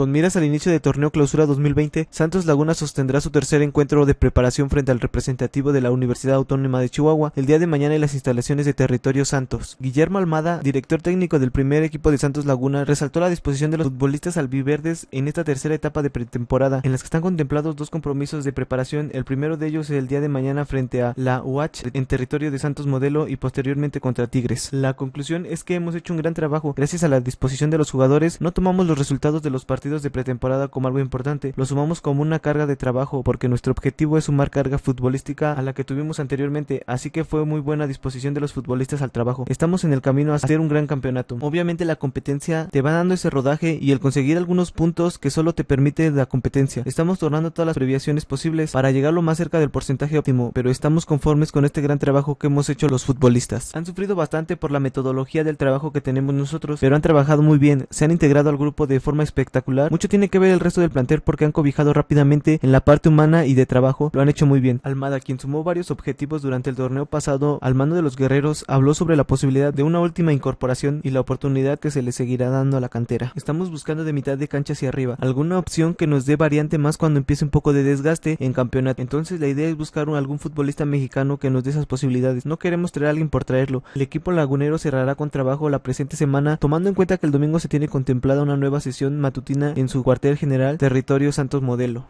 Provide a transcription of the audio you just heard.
Con miras al inicio del torneo Clausura 2020, Santos Laguna sostendrá su tercer encuentro de preparación frente al representativo de la Universidad Autónoma de Chihuahua el día de mañana en las instalaciones de Territorio Santos. Guillermo Almada, director técnico del primer equipo de Santos Laguna, resaltó la disposición de los futbolistas albiverdes en esta tercera etapa de pretemporada, en las que están contemplados dos compromisos de preparación. El primero de ellos el día de mañana frente a la UH en territorio de Santos Modelo y posteriormente contra Tigres. La conclusión es que hemos hecho un gran trabajo. Gracias a la disposición de los jugadores, no tomamos los resultados de los partidos de pretemporada como algo importante, lo sumamos como una carga de trabajo porque nuestro objetivo es sumar carga futbolística a la que tuvimos anteriormente, así que fue muy buena disposición de los futbolistas al trabajo. Estamos en el camino a hacer un gran campeonato. Obviamente la competencia te va dando ese rodaje y el conseguir algunos puntos que solo te permite la competencia. Estamos tornando todas las previaciones posibles para llegar lo más cerca del porcentaje óptimo, pero estamos conformes con este gran trabajo que hemos hecho los futbolistas. Han sufrido bastante por la metodología del trabajo que tenemos nosotros, pero han trabajado muy bien, se han integrado al grupo de forma espectacular. Mucho tiene que ver el resto del plantel porque han cobijado rápidamente en la parte humana y de trabajo, lo han hecho muy bien. Almada, quien sumó varios objetivos durante el torneo pasado al mando de los guerreros, habló sobre la posibilidad de una última incorporación y la oportunidad que se le seguirá dando a la cantera. Estamos buscando de mitad de cancha hacia arriba, alguna opción que nos dé variante más cuando empiece un poco de desgaste en campeonato. Entonces la idea es buscar algún futbolista mexicano que nos dé esas posibilidades. No queremos traer a alguien por traerlo. El equipo lagunero cerrará con trabajo la presente semana, tomando en cuenta que el domingo se tiene contemplada una nueva sesión matutina en su cuartel general Territorio Santos Modelo.